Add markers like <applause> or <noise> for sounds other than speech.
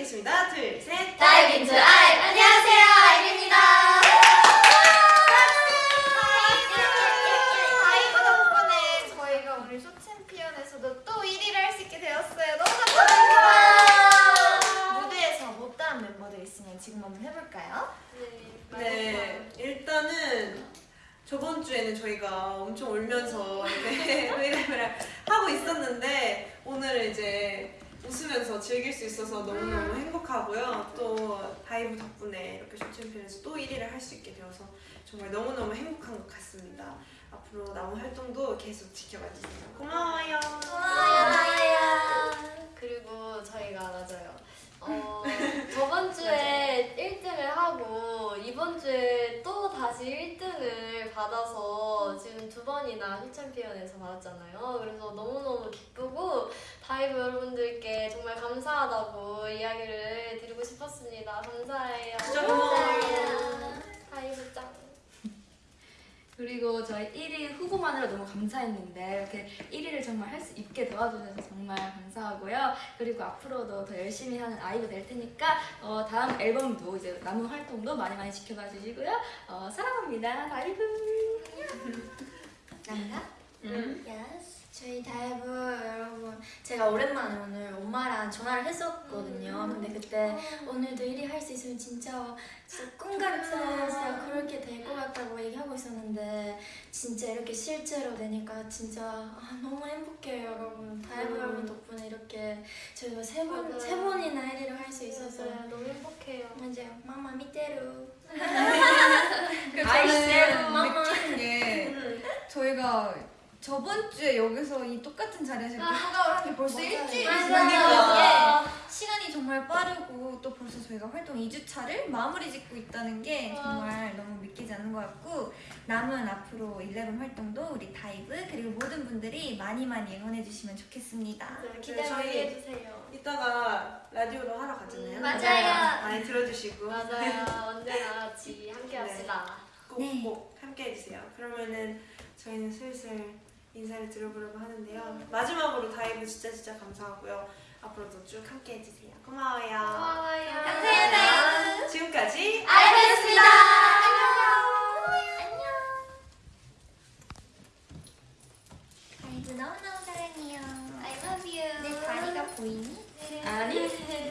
인사드리겠습니다. 둘, 셋. Dive into 아이브 안녕하세요 아이브입니다 다이브 덕분에 저희가 오늘 쇼 챔피언에서도 또 1위를 할 수 있게 되었어요. 너무 감사합니다. 무대에서 못다한 멤버들 있으면 지금 한번 해볼까요? 네, 일단은 저번 주에는 저희가 엄청 울면서 이렇게 <laughs> 브이라이브를 하고 있었는데 오늘 이제 즐길 수 있어서 너무너무 행복하고요. 또 다이브 덕분에 이렇게 쇼챔피언에서 또 1위를 할 수 있게 되어서 정말 너무너무 행복한 것 같습니다. 앞으로 남은 활동도 계속 지켜봐 주세요. 고마워요. 그리고 저희가 맞아요 어, <laughs> 저번 주에 1등을 하고 이번 주에 또 다시 1등을 받아서 지금 두 번이나 쇼챔피언에서 받았잖아요. 그래서 기쁘고 다이브 여러분들께 정말 감사하다고 이야기를 드리고 싶었습니다. 감사해요. 고마워요. 다이브 짱. 그리고 저희 1위 후보만으로 너무 감사했는데 이렇게 1위를 정말 할 수 있게 도와주셔서 정말 감사하고요. 그리고 앞으로도 더 열심히 하는 아이브가 될 테니까 어, 다음 앨범도 이제 남은 활동도 많이 많이 지켜봐 주시고요. 어, 사랑합니다. 다이브. 난가? 음. Yes. 저희 다이브 여러분 제가 오랜만에 오늘 엄마랑 전화를 했었거든요. 근데 그때 오늘도 1위 할 수 있으면 진짜, 진짜 꿈 같아서 그렇게 될 것 같다고 얘기하고 있었는데 진짜 이렇게 실제로 되니까 진짜 아, 너무 행복해요 여러분. 다이브 음. 여러분 덕분에 이렇게 저희가 세번 맞아요. 세 번이나 1위를 할 수 있어서 맞아요. 너무 행복해요. 맞아요. 마마. <laughs> 그 아이스, 마마. 느끼는 게 저희가 저번 주에 여기서 이 똑같은 자리에서 이렇게 하가을 한 게 벌써. 일주일이. 지나니까 시간이 정말 빠르고 또 벌써 저희가 활동 2주차를 마무리 짓고 있다는 게 와. 정말 너무 믿기지 않는 것 같고 남은 앞으로 11 활동도 우리 다이브 그리고 모든 분들이 많이 많이 응원해 주시면 좋겠습니다. 네, 기대 저희- 많이 해주세요. 이따가 라디오로 하러 가잖아요. 음, 맞아요. 많이 들어주시고 맞아요. <laughs> 언제나 같이 함께 합시다. 네. 꼭꼭 함께 해주세요. 그러면은 저희는 슬슬 인사를 드려보려고 하는데요. 마지막으로 다이브 진짜 진짜 감사하고요. 앞으로도 쭉 함께 해주세요. 고마워요. 고마워요. 감사해요. 지금까지 아이브였습니다. 안녕. 안녕. 아이브 너무너무 사랑해요. I love you. 내 다리가 보이니? 네. 아니. <laughs>